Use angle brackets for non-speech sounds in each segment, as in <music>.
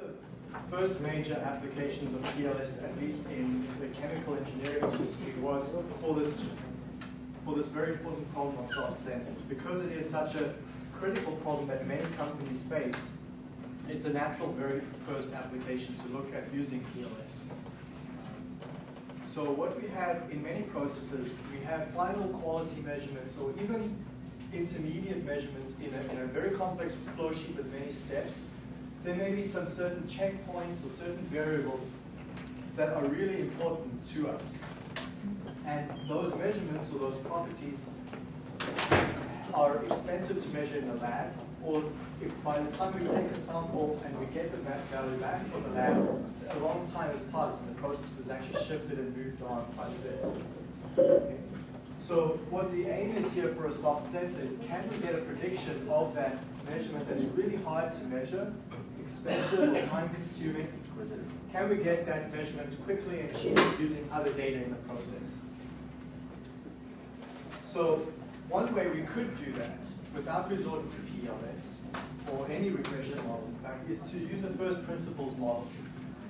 the first major applications of PLS, at least in the chemical engineering industry, was for this for this very important problem of soft sensors. Because it is such a critical problem that many companies face, it's a natural very first application to look at using PLS. So what we have in many processes, we have final quality measurements, or even intermediate measurements in a, in a very complex flow sheet with many steps. There may be some certain checkpoints or certain variables that are really important to us. And those measurements or those properties are expensive to measure in the lab, or if by the time we take a sample and we get the value back from the lab, a long time has passed and the process has actually shifted and moved on quite a bit. Okay. So what the aim is here for a soft sensor is can we get a prediction of that measurement that's really hard to measure, expensive or time consuming, can we get that measurement quickly and cheaply using other data in the process? So one way we could do that without resorting to PLS or any regression model, in fact, is to use a first principles model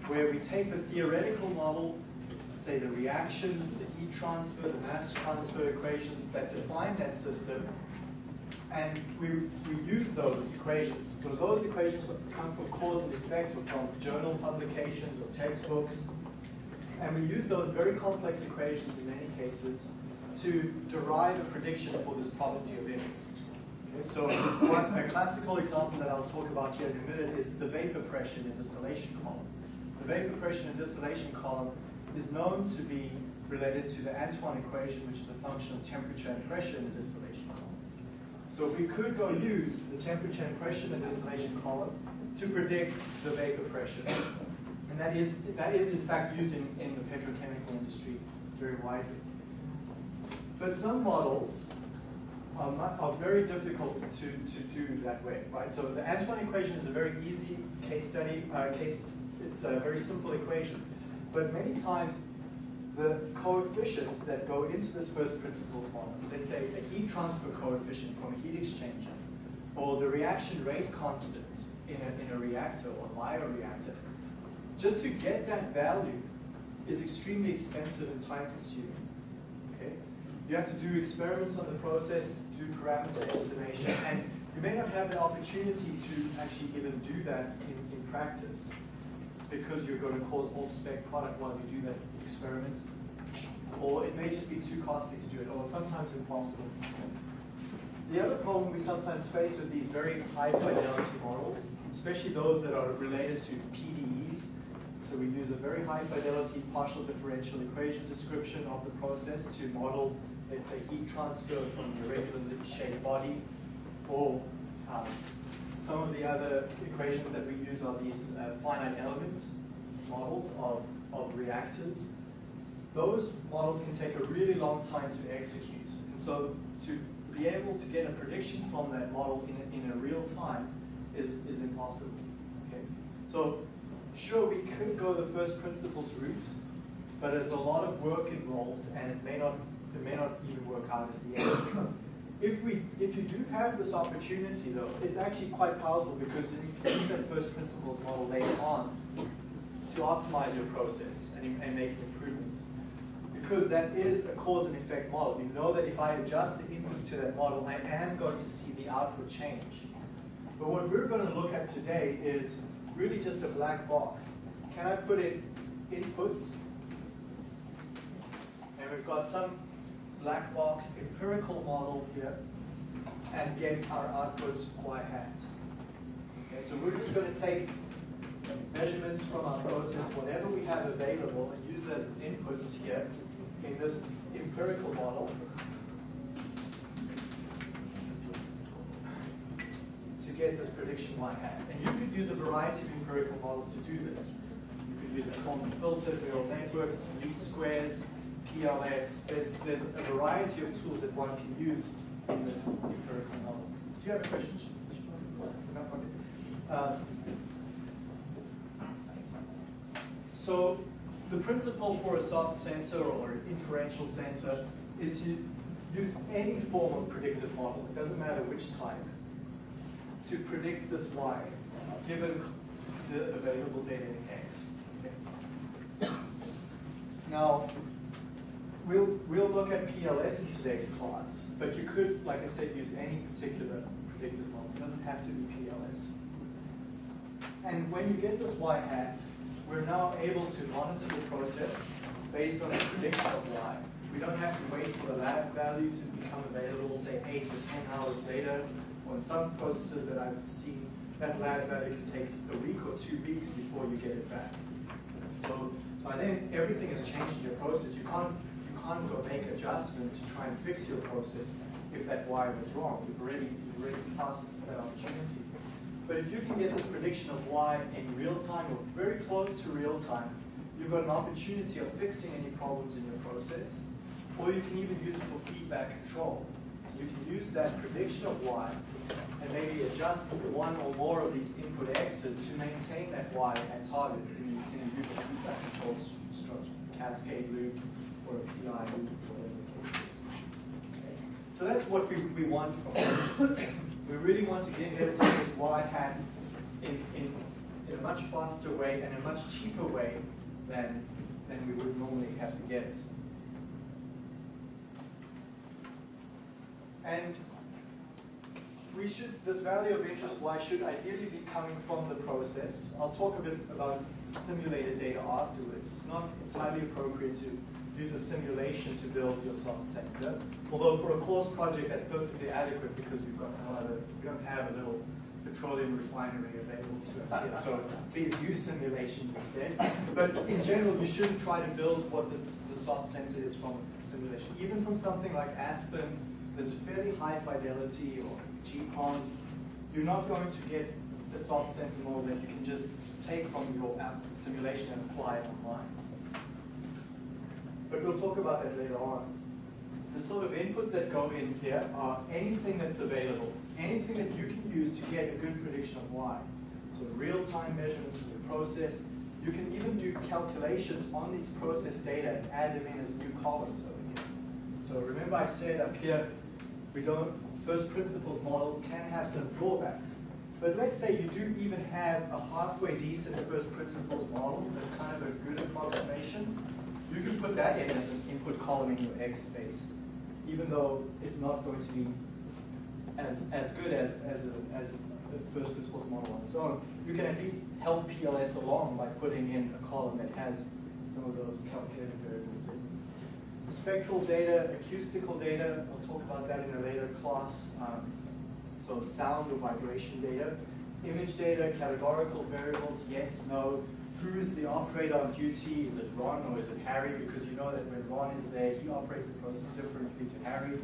where we take the theoretical model, say the reactions, the heat transfer, the mass transfer equations that define that system, and we, we use those equations. So those equations come from cause and effect or from journal publications or textbooks. And we use those very complex equations in many cases to derive a prediction for this property of interest. Okay, so a classical example that I'll talk about here in a minute is the vapor pressure in the distillation column. The vapor pressure in the distillation column is known to be related to the Antoine equation, which is a function of temperature and pressure in the distillation. So we could go use the temperature and pressure in the distillation column to predict the vapor pressure. And that is, that is in fact used in, in the petrochemical industry very widely. But some models are, not, are very difficult to, to do that way, right? So the Antoine equation is a very easy case study, uh, case, it's a very simple equation. But many times the coefficients that go into this first principles model, let's say a heat transfer coefficient from a heat exchanger, or the reaction rate constant in a, in a reactor or bioreactor, just to get that value is extremely expensive and time consuming. Okay? You have to do experiments on the process, do parameter estimation, and you may not have the opportunity to actually even do that in, in practice because you're going to cause off-spec product while you do that experiment. Or it may just be too costly to do it, or sometimes impossible. The other problem we sometimes face with these very high fidelity models, especially those that are related to PDEs, so we use a very high fidelity partial differential equation description of the process to model, let's say, heat transfer from the regularly shaped body, or um, some of the other equations that we use are these uh, finite element models of, of reactors. Those models can take a really long time to execute. And so to be able to get a prediction from that model in a, in a real time is, is impossible. Okay? So sure, we could go the first principles route, but there's a lot of work involved and it may not, it may not even work out at the end. If, we, if you do have this opportunity though, it's actually quite powerful because then you can use that first principles model later on to optimize your process and, and make improvements. Because that is a cause and effect model. You know that if I adjust the inputs to that model, I am going to see the output change. But what we're going to look at today is really just a black box. Can I put in inputs? And we've got some black box empirical model here and get our outputs y hat. Okay, so we're just going to take measurements from our process, whatever we have available, and use as inputs here in this empirical model to get this prediction y hat. And you could use a variety of empirical models to do this. You could use a Kalman filter, neural networks, least squares, PLS. There's, there's a variety of tools that one can use in this empirical model. Do you have a question? Uh, so the principle for a soft sensor or an inferential sensor is to use any form of predictive model, it doesn't matter which type, to predict this Y, given the available data in X. Okay. Now, we'll, we'll look at PLS in today's class, but you could, like I said, use any particular predictive model. It doesn't have to be PLS. And when you get this y hat, we're now able to monitor the process based on a prediction of y. We don't have to wait for the lab value to become available, say, 8 to 10 hours later. On some processes that I've seen, that lab value can take a week or two weeks before you get it back. So by then, everything has changed in your process. You can't, you can't go make adjustments to try and fix your process if that y was wrong. You've already, you've already passed that opportunity. But if you can get this prediction of y in real time or very close to real time, you've got an opportunity of fixing any problems in your process, or you can even use it for feedback control. So you can use that prediction of y and maybe adjust one or more of these input x's to maintain that y at target in, a usual feedback control structure, cascade loop or a PI loop, whatever the case is. Okay. So that's what we, we want from this. We really want to get rid this y hat in, in, in a much faster way and a much cheaper way than, than we would normally have to get it. And we should, this value of interest y should ideally be coming from the process. I'll talk a bit about simulated data afterwards. It's not entirely appropriate to use a simulation to build your soft sensor. Although for a course project that's perfectly adequate because we've got no other, we don't have a little petroleum refinery available to us here. So please use simulations instead. But in general, you shouldn't try to build what this, the soft sensor is from simulation. Even from something like Aspen, that's fairly high fidelity or gPROMS, you're not going to get the soft sensor model that you can just take from your app simulation and apply it online. But we'll talk about that later on. The sort of inputs that go in here are anything that's available, anything that you can use to get a good prediction of y. So real-time measurements of the process. You can even do calculations on these process data and add them in as new columns over here. So remember I said up here, we don't, first principles models can have some drawbacks. But let's say you do even have a halfway decent first principles model that's kind of a good approximation. You can put that in as an input column in your X space, even though it's not going to be as, as good as, as, a, as the first principles model on its own. You can at least help PLS along by putting in a column that has some of those calculated variables in spectral data, acoustical data, I'll talk about that in a later class. Um, so sound or vibration data. Image data, categorical variables, yes, no. Who is the operator on duty? Is it Ron or is it Harry? Because you know that when Ron is there, he operates the process differently to Harry.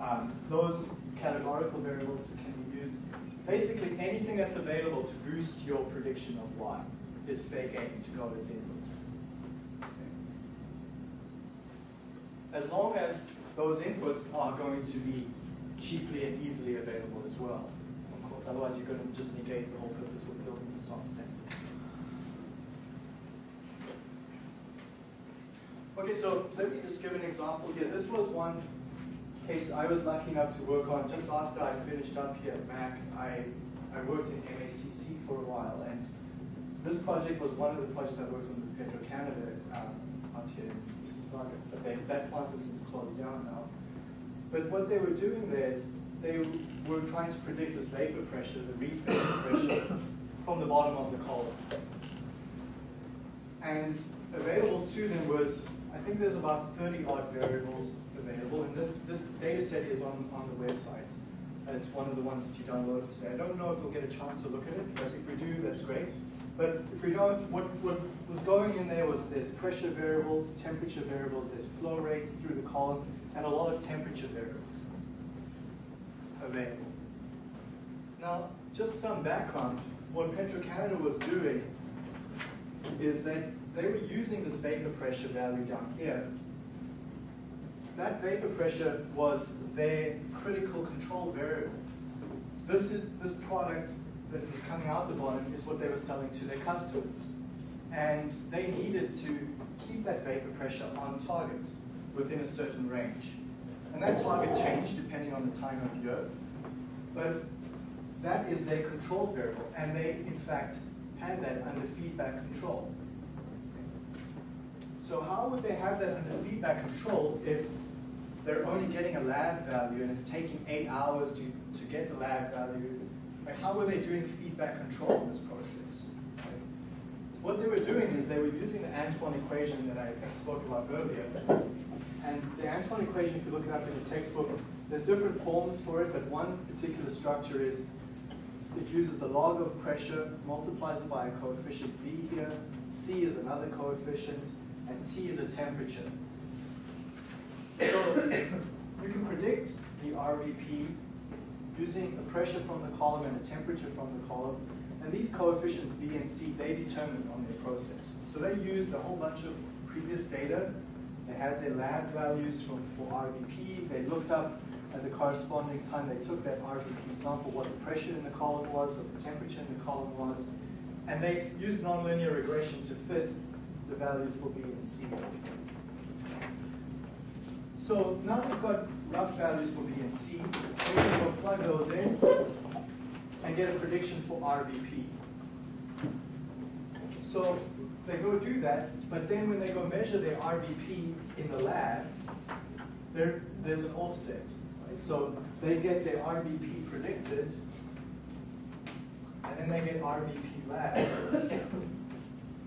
Um, those categorical variables can be used. Basically, anything that's available to boost your prediction of y is fair game to go as input. as long as those inputs are going to be cheaply and easily available as well. Otherwise you're going to just negate the whole purpose of building the soft sensor. Okay, so let me just give an example here. This was one case I was lucky enough to work on just after I finished up here at Mac. I, I worked in MACC for a while, and this project was one of the projects I worked on with Petro-Canada um, out here in Mississauga. But they, that plant has since closed down now. But what they were doing there is they were trying to predict this vapor pressure, the Reid vapor pressure, from the bottom of the column. And available to them was, I think there's about 30 odd variables available, and this, this data set is on, on the website. And it's one of the ones that you downloaded today. I don't know if we'll get a chance to look at it, but if we do, that's great. But if we don't, what, what was going in there was there's pressure variables, temperature variables, there's flow rates through the column, and a lot of temperature variables available. Now, just some background, what Petro-Canada was doing is that they were using this vapor pressure value down here. That vapor pressure was their critical control variable. This, is, this product that was coming out the bottom is what they were selling to their customers. And they needed to keep that vapor pressure on target within a certain range. And that target changed depending on the time of year. But that is their control variable. And they, in fact, had that under feedback control. So how would they have that under feedback control if they're only getting a lab value and it's taking eight hours to, to get the lab value? Like how were they doing feedback control in this process? What they were doing is they were using the Antoine equation that I spoke about earlier. And the Antoine equation, if you look it up in the textbook, there's different forms for it, but one particular structure is it uses the log of pressure, multiplies it by a coefficient B here, C is another coefficient, and T is a temperature. So you can predict the RVP using a pressure from the column and a temperature from the column. And these coefficients B and C, they determined on their process. So they used a whole bunch of previous data. They had their lab values from, for RVP. They looked up at the corresponding time they took that RVP sample, what the pressure in the column was, what the temperature in the column was, and they used nonlinear regression to fit the values for B and C. So now we've got rough values for B and C. We can plug those in and get a prediction for RVP. So they go do that, but then when they go measure their RVP in the lab, there, there's an offset. So they get their RVP predicted, and then they get RVP lab.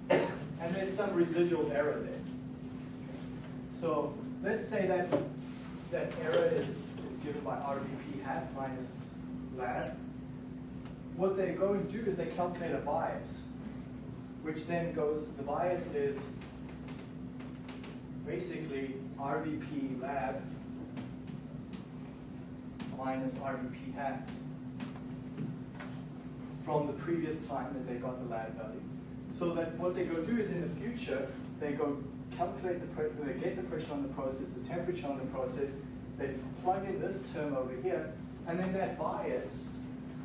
and there's some residual error there. So let's say that that error is, is given by RVP hat minus lab. What they go and do is they calculate a bias, which then goes, the bias is basically RVP lab minus RVP hat from the previous time that they got the lab value. So that what they go do is in the future, they go calculate the pressure, they get the pressure on the process, the temperature on the process, they plug in this term over here, and then that bias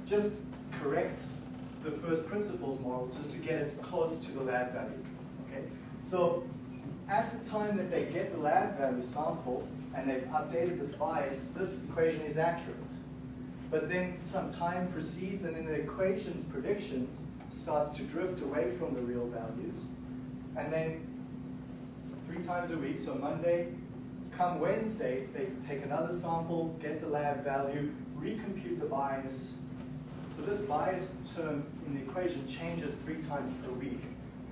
just corrects the first principles model just to get it close to the lab value. Okay? So at the time that they get the lab value sample, and they've updated this bias, this equation is accurate. But then some time proceeds and then the equation's predictions starts to drift away from the real values. And then three times a week, so Monday, come Wednesday, they take another sample, get the lab value, recompute the bias. So this bias term in the equation changes three times per week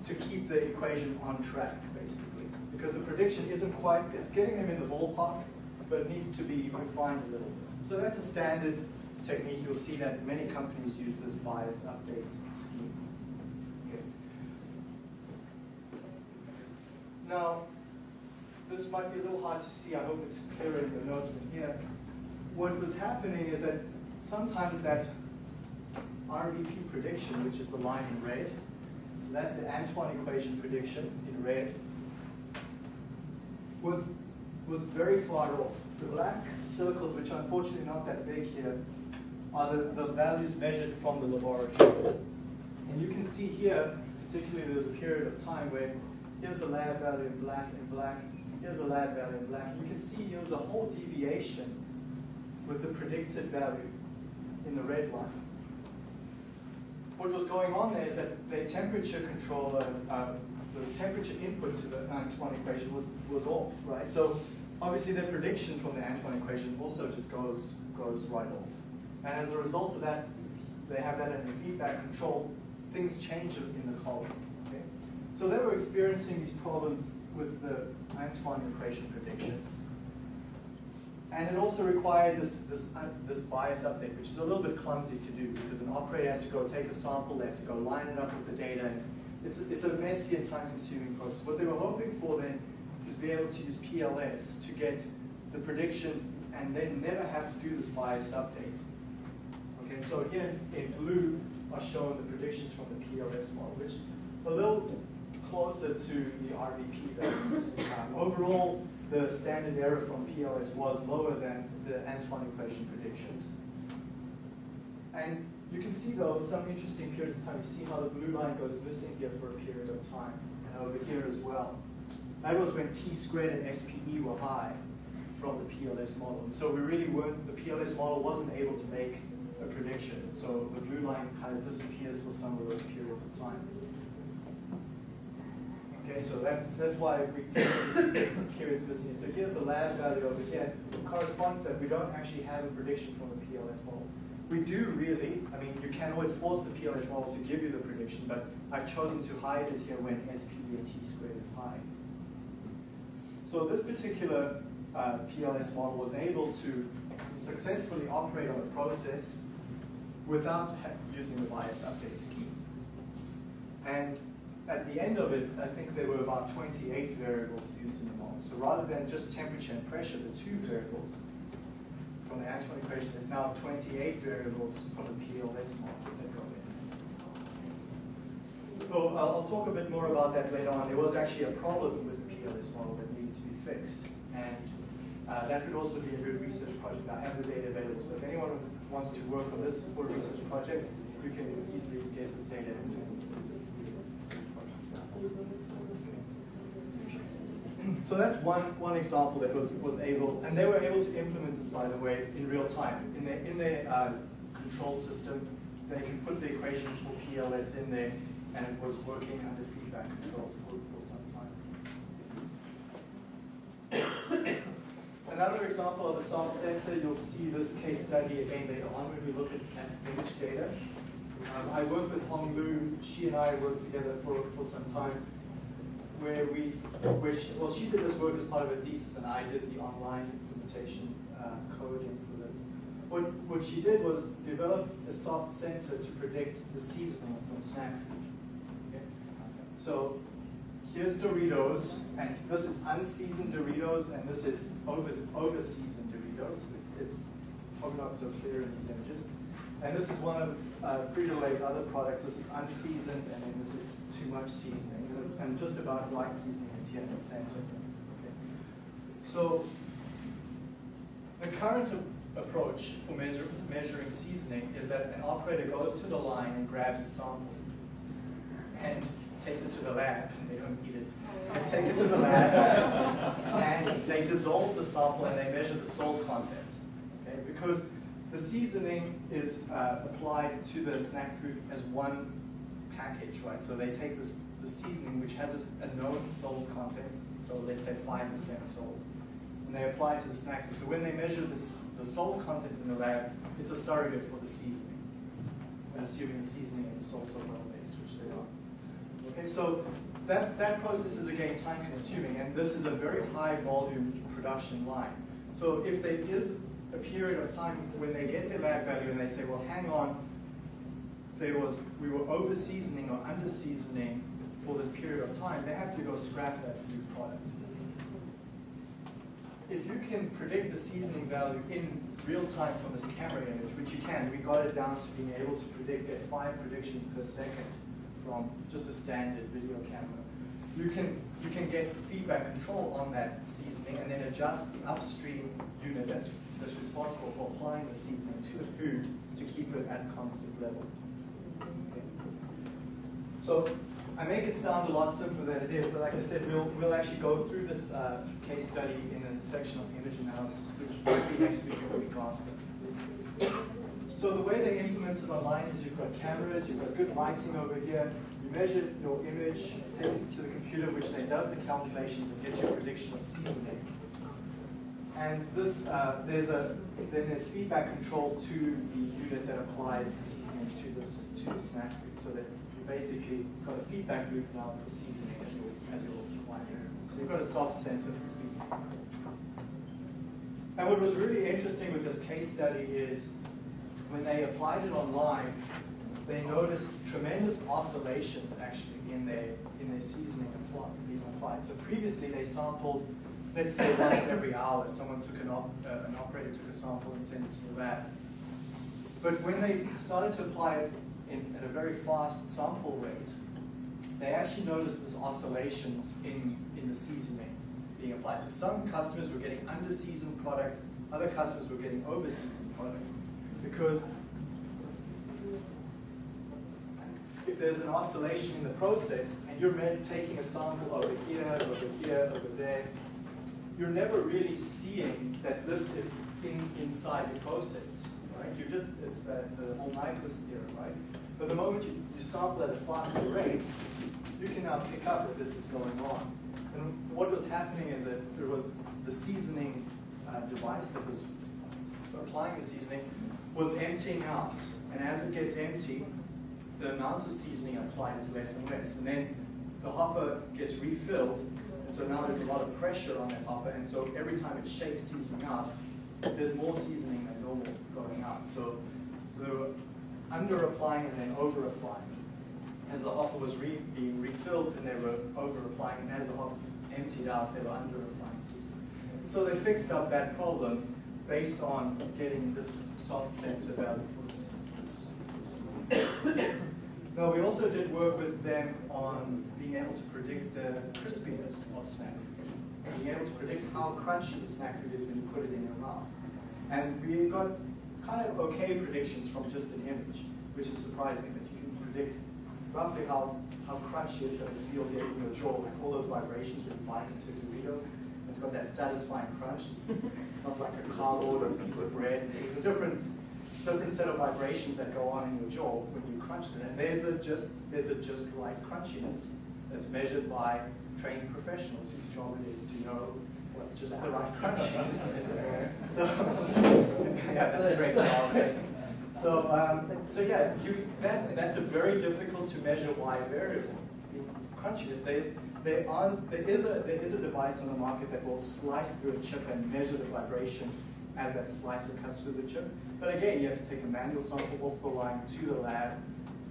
to keep the equation on track, basically because the prediction isn't quite, it's getting them in the ballpark, but it needs to be refined a little bit. So that's a standard technique. You'll see that many companies use this bias update scheme. Okay. Now, this might be a little hard to see. I hope it's clear in the notes in here. What was happening is that sometimes that RVP prediction, which is the line in red, so that's the Antoine equation prediction in red, was, was very far off. The black circles, which are unfortunately not that big here, are the, the values measured from the laboratory. And you can see here, particularly there's a period of time where here's the lab value in black and black, here's the lab value in black. You can see there's a whole deviation with the predicted value in the red line. What was going on there is that the temperature controller uh, the temperature input to the Antoine equation was, was off, right? So obviously the prediction from the Antoine equation also just goes, goes right off. And as a result of that, they have that in the feedback control, things change in the column. So they were experiencing these problems with the Antoine equation prediction. And it also required this, this, uh, this bias update, which is a little bit clumsy to do because an operator has to go take a sample, they have to go line it up with the data, it's, it's a messy and time-consuming process. What they were hoping for then is to be able to use PLS to get the predictions and then never have to do this bias update. Okay, so here in blue are shown the predictions from the PLS model, which a little closer to the RVP values. Um, overall, the standard error from PLS was lower than the Antoine equation predictions. And you can see though some interesting periods of time. You see how the blue line goes missing here for a period of time, and over here as well. That was when T squared and SPE were high from the PLS model. So we really weren't, the PLS model wasn't able to make a prediction. So the blue line kind of disappears for some of those periods of time. Okay, so that's that's why we these periods missing. So here's the lab value over here. Corresponds that we don't actually have a prediction from the PLS model. We do really, I mean, you can always force the PLS model to give you the prediction, but I've chosen to hide it here when SPE and T squared is high. So this particular uh, PLS model was able to successfully operate on the process without using the bias update scheme. And at the end of it, I think there were about 28 variables used in the model. So rather than just temperature and pressure, the two variables from the actual equation, there's now 28 variables from the PLS model that go in. So I'll, talk a bit more about that later on. There was actually a problem with the PLS model that needed to be fixed. And uh, that could also be a good research project. I have the data available. So if anyone wants to work on this for a research project, you can easily get this data. So that's one, one example that was, was able, and they were able to implement this, by the way, in real time. In their, in their uh, control system, they can put the equations for PLS in there, and it was working under feedback controls for, for some time. <coughs> Another example of a soft sensor, you'll see this case study again later on when we look at, at image data. Um, I worked with Hong Lu, she and I worked together for, for some time where we, where she, well, she did this work as part of her thesis, and I did the online implementation uh, coding for this. What, what she did was develop a soft sensor to predict the seasoning from snack food. So here's Doritos, and this is unseasoned Doritos, and this is over, over seasoned Doritos. It's, it's probably not so clear in these images. And this is one of uh, Frito-Lay's other products. This is unseasoned, and then this is too much seasoning. And just about right seasoning is here in the center. Okay. So the current approach for measure, measuring seasoning is that an operator goes to the line and grabs a sample and takes it to the lab. They don't eat it. They take it to the lab <laughs> and they dissolve the sample and they measure the salt content. Okay? Because the seasoning is uh, applied to the snack food as one package, right? So they take this the seasoning, which has a, known salt content, so let's say 5% salt, and they apply it to the snack food. So when they measure this, the salt content in the lab, it's a surrogate for the seasoning, assuming the seasoning and the salt are well-based, which they are. Okay, so that, that process is again time consuming, and this is a very high volume production line. So if there is a period of time when they get their lab value and they say, well, hang on, there was, we were over seasoning or under seasoning for this period of time, they have to go scrap that food product. If you can predict the seasoning value in real time from this camera image, which you can, we got it down to being able to predict at five predictions per second from just a standard video camera. You can, you can get feedback control on that seasoning and then adjust the upstream unit that's, that's responsible for applying the seasoning to the food to keep it at a constant level. Okay. So I make it sound a lot simpler than it is, but like I said, we'll, we'll actually go through this uh, case study in a section of image analysis, which might be next week or week after. So the way they implement it online is you've got cameras, you've got good lighting over here, you measure your image, take it to the computer, which then does the calculations and gets your prediction of seasoning. And this, uh, there's a, then there's feedback control to the unit that applies the seasoning to, this, to the snack food, so that you basically got a feedback loop now for seasoning as your, as your requirement. So you've got a soft sensor for seasoning. And what was really interesting with this case study is when they applied it online, they noticed tremendous oscillations actually in their in their seasoning being applied. So previously they sampled, let's say once every hour, someone took an, op, uh, an operator took a sample and sent it to the lab. But when they started to apply it in, at a very fast sample rate, they actually noticed this oscillations in, in the seasoning being applied. So some customers were getting under-seasoned product, other customers were getting over-seasoned product. Because if there's an oscillation in the process and you're taking a sample over here, over here, over there, you're never really seeing that this is in, inside the process. right? You're just, it's the, the whole Nyquist theorem, right? But the moment you, you sample at a faster rate, you can now pick up that this is going on. And what was happening is that there was the seasoning uh, device that was applying the seasoning was emptying out. And as it gets empty, the amount of seasoning applied is less and less. And then the hopper gets refilled, and so now there's a lot of pressure on that hopper, and so every time it shakes seasoning out, there's more seasoning than normal going out. So, so they were under applying and then over applying. As the hopper was re being refilled, and they were over applying, and as the hopper emptied out, they were under applying seasoning. So they fixed up that problem based on getting this soft sensor value for this, this, this now we also did work with them on being able to predict the crispiness of snack food, being able to predict how crunchy the snack food is when you put it in your mouth. And we got kind of okay predictions from just an image, which is surprising that you can predict roughly how, how crunchy it's going to feel here in your jaw, like all those vibrations when you bite into Doritos. It's got that satisfying crunch, not like a cardboard or a piece of bread. It's a different, different set of vibrations that go on in your jaw when you crunch it. And there's a just, there's a just right crunchiness that's measured by trained professionals whose job it is to know what just the right crunchiness is. <laughs> So, yeah, that's a great job. So, um, so yeah, you, that, that's a very difficult to measure Y variable. Crunchiness, they, they are, there, is a, there is a device on the market that will slice through a chip and measure the vibrations as that slicer comes through the chip. But again, you have to take a manual sample off the line to the lab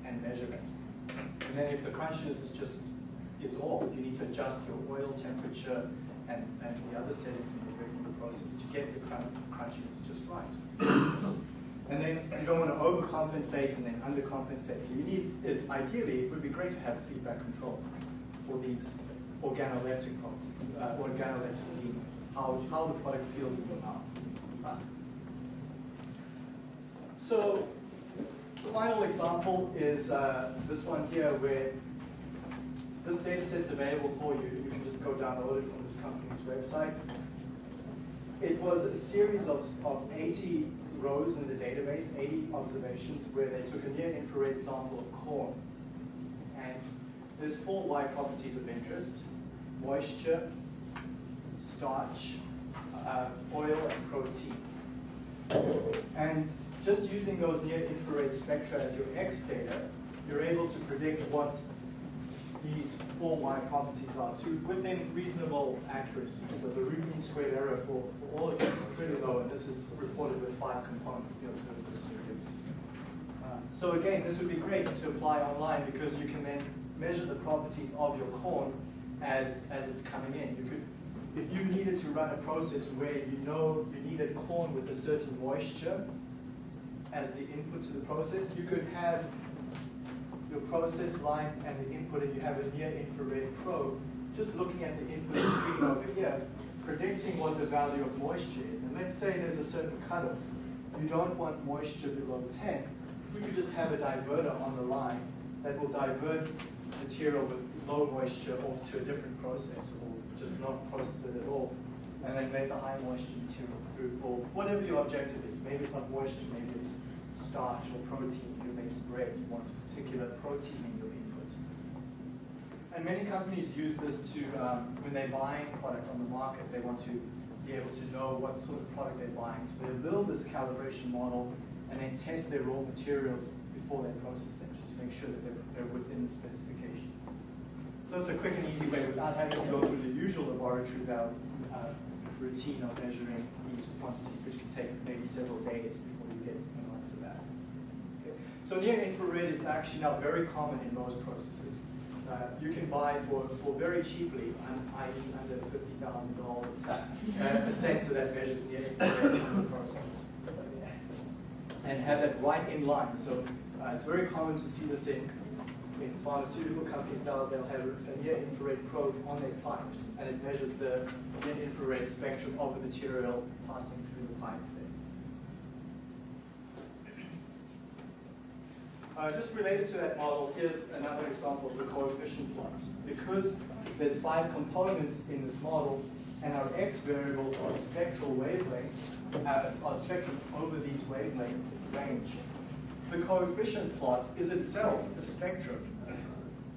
and measure it. And then if the crunchiness is just, it's off, you need to adjust your oil temperature and, and the other settings in the process to get the crunchiness just right. And then you don't want to overcompensate and then undercompensate. So you need, it, ideally, it would be great to have feedback control for these organoleptic properties, uh, organoleptic how, how the product feels in your mouth. So the final example is uh, this one here where this data set's available for you. You can just go download it from this company's website. It was a series of, of 80 rows in the database, 80 observations, where they took a near-infrared sample of corn. And there's four Y properties of interest, moisture, starch, uh, oil, and protein. And just using those near-infrared spectra as your X data, you're able to predict what these four Y properties are to within reasonable accuracy. So the root mean squared error for, for all of these is pretty low, and this is reported with five components, the observed distributed. Uh, so again, this would be great to apply online because you can then measure the properties of your corn as, as it's coming in. You could, if you needed to run a process where you know you needed corn with a certain moisture as the input to the process, you could have your process line and the input, and you have a near-infrared probe, just looking at the input screen over here, predicting what the value of moisture is. And let's say there's a certain cutoff. You don't want moisture below 10. We could just have a diverter on the line that will divert material with low moisture off to a different process or just not process it at all and then make the high moisture material through or whatever your objective is. Maybe it's not moisture, maybe it's starch or protein if you're making bread. You want a particular protein in your input. And many companies use this to, um, when they're buying product on the market, they want to be able to know what sort of product they're buying. So they build this calibration model and then test their raw materials before they process them, just to make sure that they're, they're within the specifications. It's a quick and easy way without having to go through the usual laboratory value, uh, routine of measuring these quantities, which can take maybe several days before you get an answer back. Okay. So near infrared is actually now very common in most processes. Uh, you can buy for, for very cheaply, i.e. under $50,000, uh, a sensor that measures near infrared in the process. And have that right in line. So uh, it's very common to see this in in pharmaceutical companies now, they'll have a near-infrared probe on their pipes, and it measures the near-infrared spectrum of the material passing through the pipe. Uh, just related to that model, here's another example of the coefficient plot. Because there's five components in this model, and our x variables are spectral wavelengths, uh, are spectrum over these wavelength range. The coefficient plot is itself a spectrum.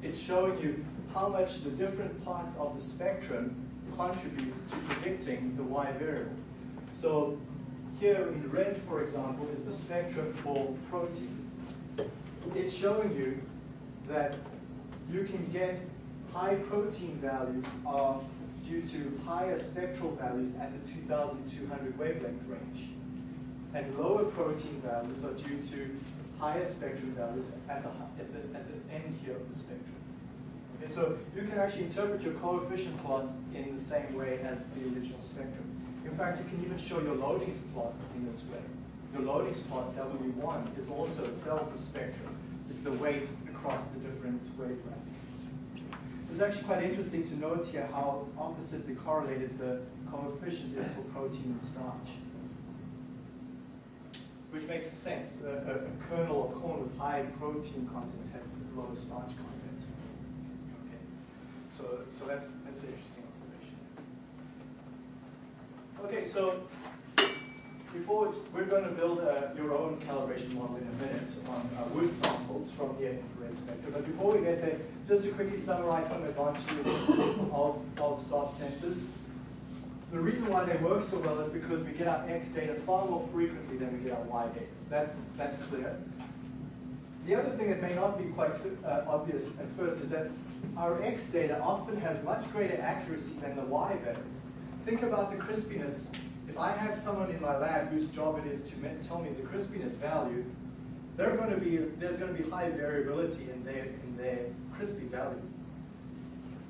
It's showing you how much the different parts of the spectrum contribute to predicting the y variable. So here in red, for example, is the spectrum for protein. It's showing you that you can get high protein values are due to higher spectral values at the 2200 wavelength range. And lower protein values are due to higher spectrum values at the, at the, at the end here of the spectrum. Okay, so you can actually interpret your coefficient plot in the same way as the original spectrum. In fact, you can even show your loadings plot in this way. Your loadings plot, W1, is also itself a spectrum. It's the weight across the different wavelengths. It's actually quite interesting to note here how oppositely correlated the coefficient is for protein and starch. Which makes sense. A, a, a kernel of corn with high protein content has low starch content. Okay. So, so that's, that's an interesting observation. Okay, so before we're going to build uh, your own calibration model in a minute on uh, wood samples from the infrared spectrum. But before we get there, just to quickly summarize some advantages of, of soft sensors. The reason why they work so well is because we get our X data far more frequently than we get our Y data. That's, that's clear. The other thing that may not be quite uh, obvious at first is that our X data often has much greater accuracy than the Y value. Think about the crispiness if I have someone in my lab whose job it is to tell me the crispiness value, going to be, there's going to be high variability in their, in their crispy value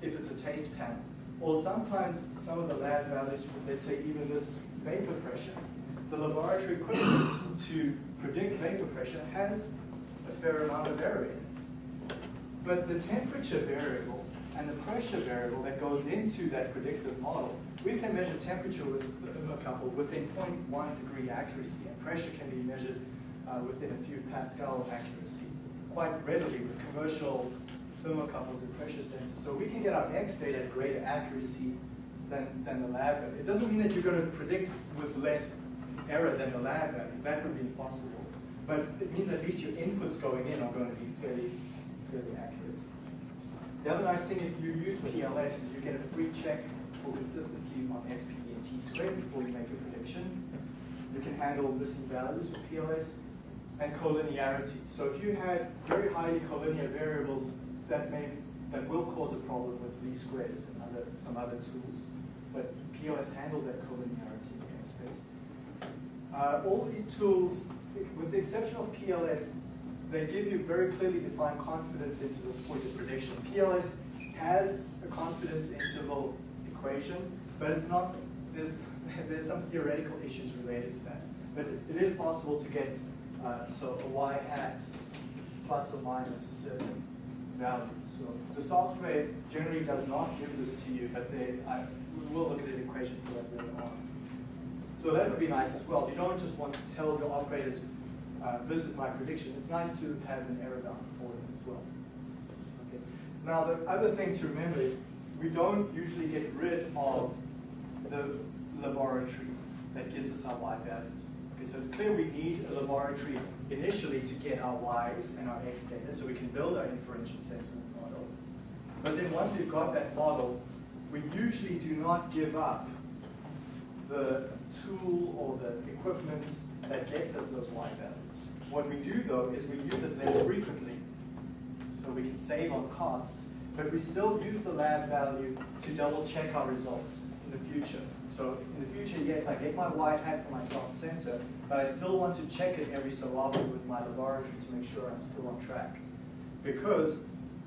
if it's a taste panel. Or sometimes some of the lab values, let's say even this vapor pressure, the laboratory equipment to predict vapor pressure has a fair amount of variation. But the temperature variable and the pressure variable that goes into that predictive model we can measure temperature with a thermocouple within 0.1 degree accuracy, and pressure can be measured uh, within a few Pascal accuracy quite readily with commercial thermocouples and pressure sensors. So we can get our X data at greater accuracy than, than the lab value. It doesn't mean that you're going to predict with less error than the lab value. That would be impossible. But it means at least your inputs going in are going to be fairly, fairly accurate. The other nice thing if you use PLS is you get a free check for consistency on SPE and T squared before you make a prediction. You can handle missing values with PLS and collinearity. So if you had very highly collinear variables that may that will cause a problem with least squares and other some other tools, but PLS handles that collinearity in the space. Uh, all these tools, with the exception of PLS, they give you very clearly defined confidence intervals for your prediction. PLS has a confidence interval equation, but it's not, there's, <laughs> there's some theoretical issues related to that. But it, it is possible to get, uh, so a y hat plus or minus a certain value. So the software generally does not give this to you, but they, I, we will look at an equation for that later on. So that would be nice as well. You don't just want to tell your operators, uh, this is my prediction. It's nice to have an error bound for them as well. Okay. Now the other thing to remember is we don't usually get rid of the laboratory that gives us our y values. Okay, so it's clear we need a laboratory initially to get our y's and our x data so we can build our inferential sentiment model. But then once we've got that model, we usually do not give up the tool or the equipment that gets us those y values. What we do though is we use it less frequently so we can save on costs but we still use the lab value to double check our results in the future. So in the future, yes, I get my y hat for my soft sensor, but I still want to check it every so often with my laboratory to make sure I'm still on track. Because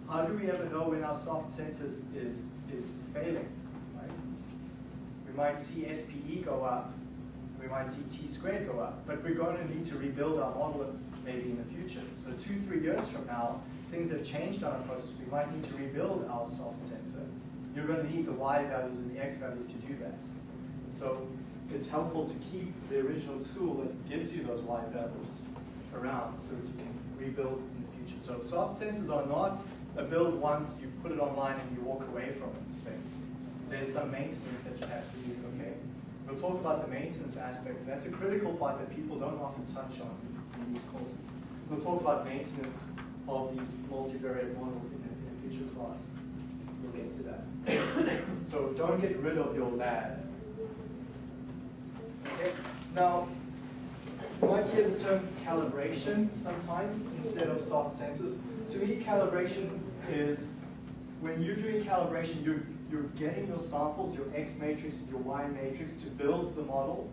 how do we ever know when our soft sensor is, is failing? Right? We might see SPE go up, we might see T squared go up, but we're going to need to rebuild our model maybe in the future. So two, three years from now, things have changed on our process, we might need to rebuild our soft sensor. You're going to need the Y values and the X values to do that. So it's helpful to keep the original tool that gives you those wide values around so that you can rebuild in the future. So soft sensors are not a build once, you put it online and you walk away from it thing. there's some maintenance that you have to do, okay? We'll talk about the maintenance aspect. That's a critical part that people don't often touch on in these courses. We'll talk about maintenance of these multivariate models in a, in a future class. We'll get to that. <coughs> so don't get rid of your lab. Okay? Now, you might hear the term calibration sometimes instead of soft sensors. To me, calibration is when you're doing calibration, you're, you're getting your samples, your X matrix, your Y matrix to build the model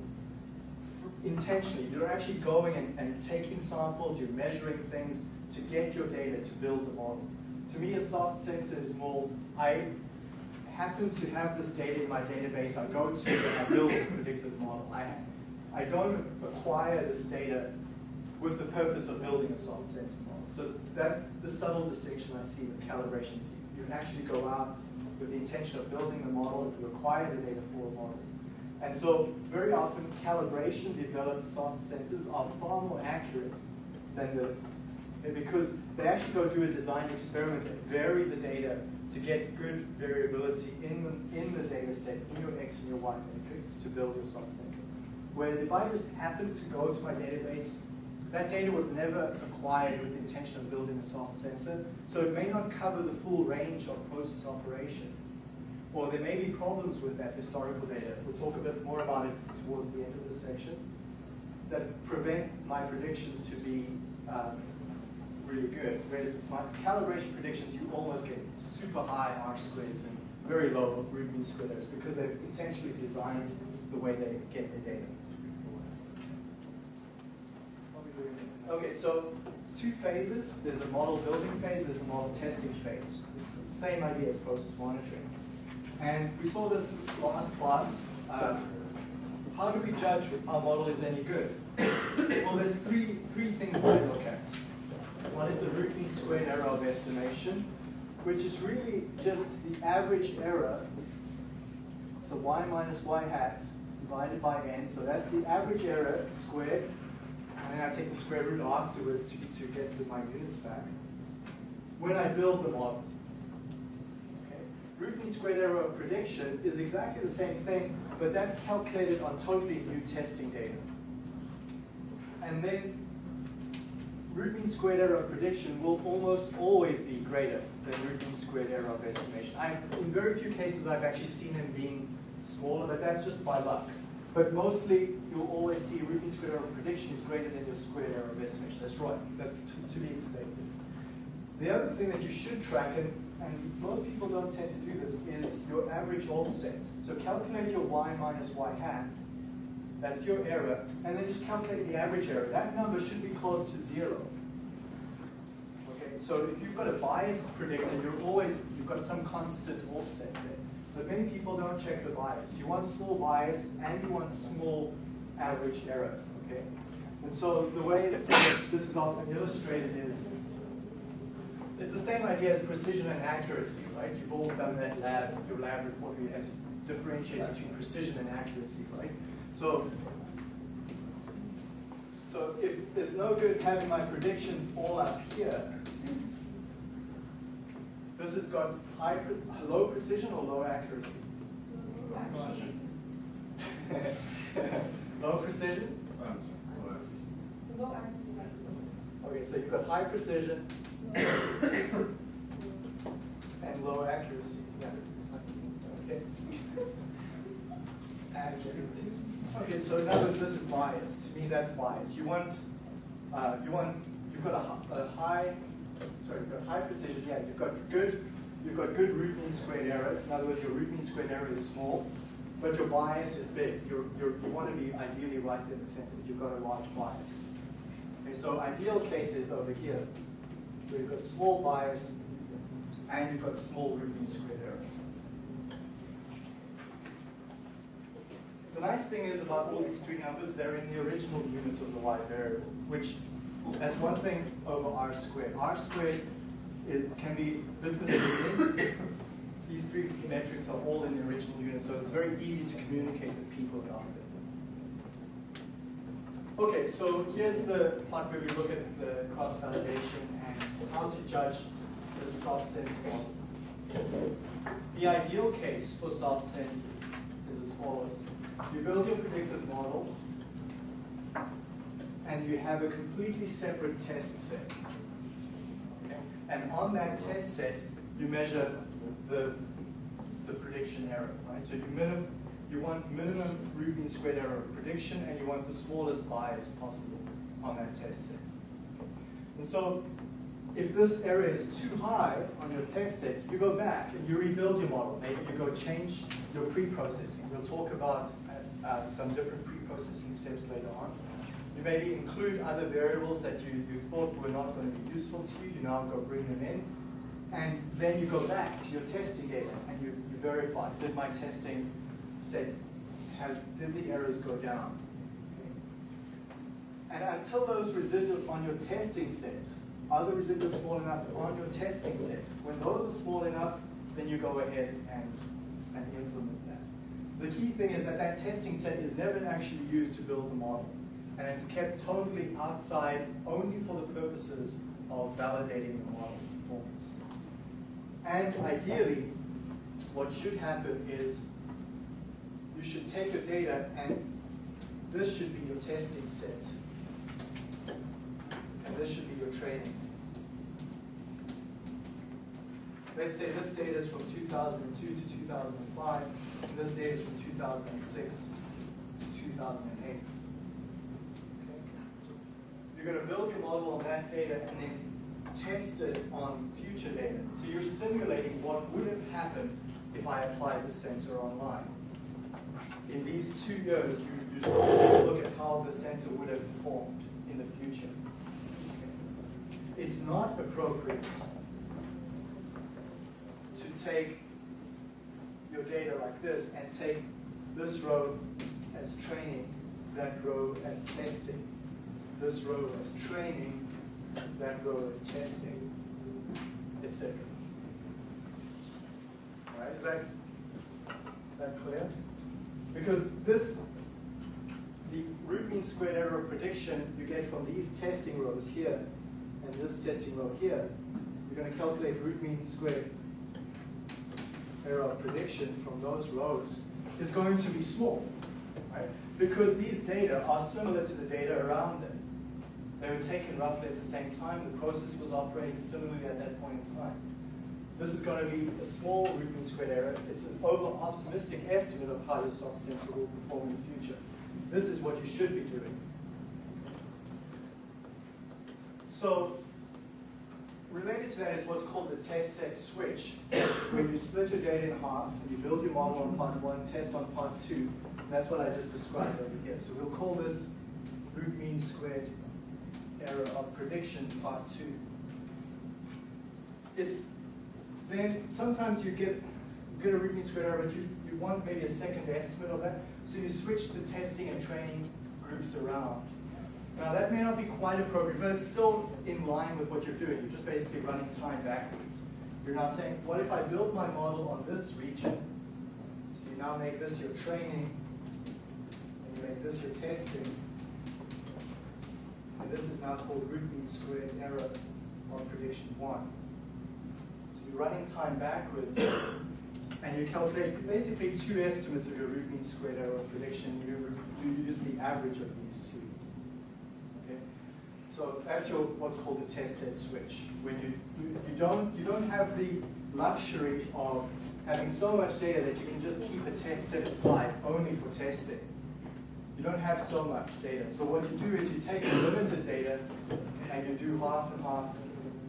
intentionally. You're actually going and, and taking samples, you're measuring things to get your data to build the model. To me, a soft sensor is more, I happen to have this data in my database, I go to I build this predictive model. I, I don't acquire this data with the purpose of building a soft sensor model. So that's the subtle distinction I see with calibration. You actually go out with the intention of building the model, you acquire the data for a model. And so very often calibration developed soft sensors are far more accurate than this. Because they actually go through a design experiment and vary the data to get good variability in the, in the data set, in your X and your Y matrix to build your soft sensor. Whereas if I just happen to go to my database, that data was never acquired with the intention of building a soft sensor, so it may not cover the full range of process operation. Or there may be problems with that historical data. We'll talk a bit more about it towards the end of this section that prevent my predictions to be um, really good. Whereas my calibration predictions, you almost get super high R squares and very low root mean square errors because they've intentionally designed the way they get their data. Okay, so two phases. There's a model building phase, there's a model testing phase. It's the same idea as process monitoring. And we saw this last class. Um, how do we judge if our model is any good? <coughs> well, there's three, three things that I look at. One is the root mean squared error of estimation, which is really just the average error. So y minus y hat divided by n. So that's the average error squared. And then I take the square root afterwards to, to get my units back. When I build the model. Root mean squared error of prediction is exactly the same thing, but that's calculated on totally new testing data. And then root mean squared error of prediction will almost always be greater than root mean squared error of estimation. i in very few cases, I've actually seen them being smaller, but that's just by luck. But mostly, you'll always see root mean squared error of prediction is greater than your squared error of estimation. That's right. That's to, to be expected. The other thing that you should track, and, and most people don't tend to do this, is your average offset. So calculate your y minus y hat, that's your error, and then just calculate the average error. That number should be close to zero. Okay, so if you've got a biased predictor, you're always, you've got some constant offset there. But many people don't check the bias. You want small bias and you want small average error, okay? And so the way that this is often illustrated is, it's the same idea as precision and accuracy, right? You've all done that lab, your lab report, where you have to differentiate between precision and accuracy, right? So, so if there's no good having my predictions all up here, this has got high, low precision or low accuracy? low precision? Low accuracy. Okay, so you've got high precision <coughs> and low accuracy. Yeah. Okay. Accuracy. Okay, so in other words, this is bias. To me, that's bias. You want, uh, you want, you've got a, a high sorry, you've got high precision, yeah, you've got good, you've got good root mean squared error. In other words, your root mean squared error is small, but your bias is big. You're, you're, you want to be ideally right in the center. But you've got a large bias. Okay, so ideal cases over here, where you've got small bias and you've got small root mean squared error. The nice thing is about all these three numbers, they're in the original units of the y variable, which that's one thing over r squared. r squared it can be a bit misleading. These three metrics are all in the original unit, so it's very easy to communicate with people about it. Okay, so here's the part where we look at the cross-validation and how to judge the soft sensor model. The ideal case for soft sensors is as follows. You build your predictive model, and you have a completely separate test set. Okay? And on that test set, you measure the, the prediction error, right? So you minim, you want minimum root mean squared error of prediction, and you want the smallest bias possible on that test set. And so if this error is too high on your test set, you go back and you rebuild your model. Maybe you go change your pre-processing. We'll talk about uh, some different pre-processing steps later on. You maybe include other variables that you, you thought were not going to be useful to you. You now go bring them in. And then you go back to your testing data and you, you verify, did my testing set, have, did the errors go down? And until those residuals on your testing set, are the residuals small enough on your testing set? When those are small enough, then you go ahead and. The key thing is that that testing set is never actually used to build the model. And it's kept totally outside only for the purposes of validating the model's performance. And ideally, what should happen is you should take your data and this should be your testing set. And this should be your training. Let's say this data is from 2002 to 2005, and this data is from 2006 to 2008. Okay? You're going to build your model on that data and then test it on future data. So you're simulating what would have happened if I applied the sensor online. In these two years, you, you look at how the sensor would have performed in the future. It's not appropriate take your data like this and take this row as training, that row as testing, this row as training, that row as testing, etc. Right? Is that, that clear? Because this, the root mean squared error prediction you get from these testing rows here and this testing row here, you're going to calculate root mean squared error prediction from those rows is going to be small, right? Because these data are similar to the data around them. They were taken roughly at the same time. The process was operating similarly at that point in time. This is going to be a small root mean squared error. It's an over-optimistic estimate of how your soft sensor will perform in the future. This is what you should be doing. So related to that is what's called the test set switch, where you split your data in half, and you build your model on part one, test on part two. That's what I just described over here. So we'll call this root mean squared error of prediction part two. It's then sometimes you get get a root mean squared error, but you, you want maybe a second estimate of that. So you switch the testing and training groups around. Now that may not be quite appropriate, but it's still in line with what you're doing. You're just basically running time backwards. You're now saying, what if I build my model on this region? So you now make this your training, and you make this your testing. And this is now called root mean squared error of prediction one. So you're running time backwards, and you calculate basically two estimates of your root mean squared error prediction. You, you use the average of these two. So that's your what's called the test set switch. When you, you, you don't you don't have the luxury of having so much data that you can just keep a test set aside only for testing. You don't have so much data. So what you do is you take limited data and you do half and half,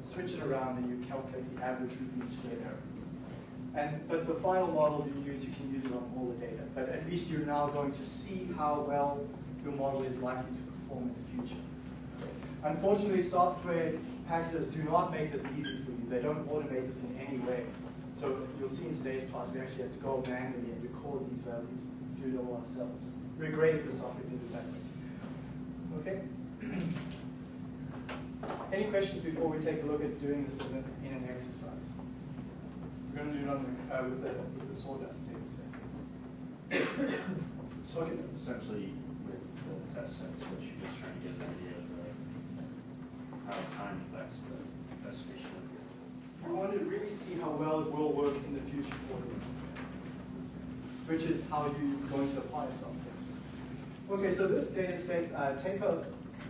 switch it around, and you calculate the average root squared error. And but the final model you use, you can use it on all the data. But at least you're now going to see how well your model is likely to perform in the future. Unfortunately, software packages do not make this easy for you. They don't automate this in any way. So you'll see in today's class, we actually have to go manually and record these values, do it all ourselves. We're great if the software did it that way. Okay? <clears throat> Any questions before we take a look at doing this as an, in an exercise? We're going to do it on the, uh, with, the, with the sawdust data set. <coughs> So essentially, with the test sets, what you're just trying to get an idea of the, how time affects the specification of your. We want to really see how well it will work in the future for you, which is how you're going to apply something. Okay, so this data set, uh, take a,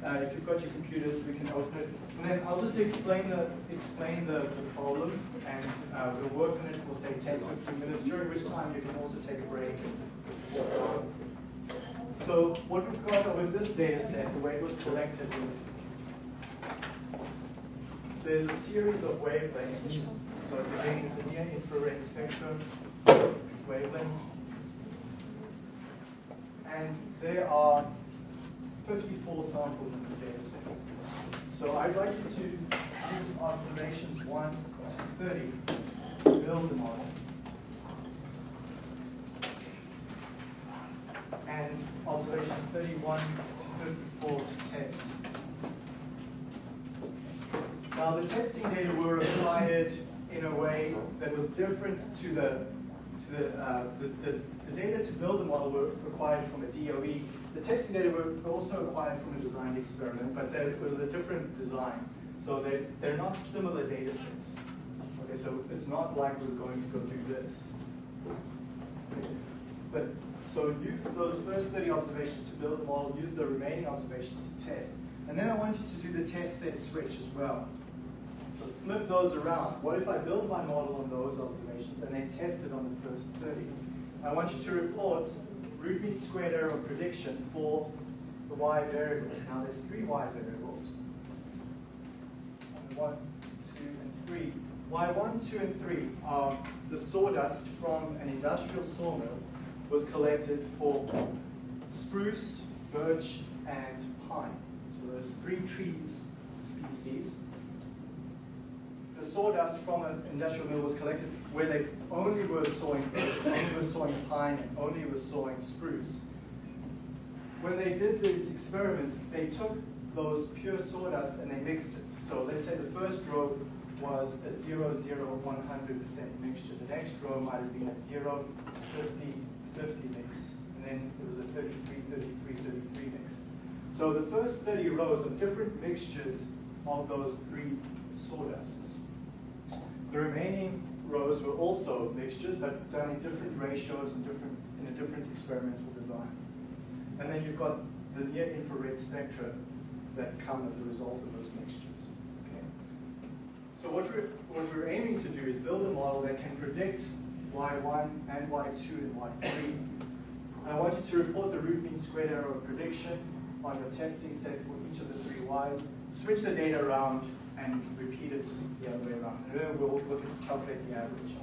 uh, if you've got your computers, we can open it, and then I'll just explain the explain the, the problem, and uh, we'll work on it for say 10, 15 minutes, during which time you can also take a break. So what we've got with this data set, the way it was collected is there's a series of wavelengths. So it's again, it's a near infrared spectrum wavelengths. And there are 54 samples in this data set. So I'd like you to use observations 1 to 30 to build the model. And observations 31 to 54 to test. Now the testing data were applied in a way that was different to the to the, uh, the, the, the, data to build the model were acquired from a DOE. The testing data were also acquired from a designed experiment, but there was a different design. So they, they're not similar data sets. Okay, so it's not like we're going to go do this. But so use those first 30 observations to build the model, use the remaining observations to test. And then I want you to do the test set switch as well. So flip those around. What if I build my model on those observations and then test it on the first 30? I want you to report root mean squared error prediction for the y variables. Now there's three y variables. One, two, and three. Y1, 2, and 3 are the sawdust from an industrial sawmill was collected for spruce, birch, and pine. So there's three trees species the sawdust from an industrial mill was collected where they only were sawing only were sawing pine, and only were sawing spruce. When they did these experiments, they took those pure sawdust and they mixed it. So let's say the first row was a 0, 0, 100% mixture. The next row might have been a 0, 50, 50 mix. And then there was a 33, 33, 33 mix. So the first 30 rows are different mixtures of those three sawdusts. The remaining rows were also mixtures, but done in different ratios and different in a different experimental design. And then you've got the near infrared spectra that come as a result of those mixtures. Okay. So what we're, what we're aiming to do is build a model that can predict y1 and y2 and y3. I want you to report the root mean squared error of prediction on your testing set for each of the three y's. Switch the data around and repeat it the other way around. And then we'll look at calculate the average.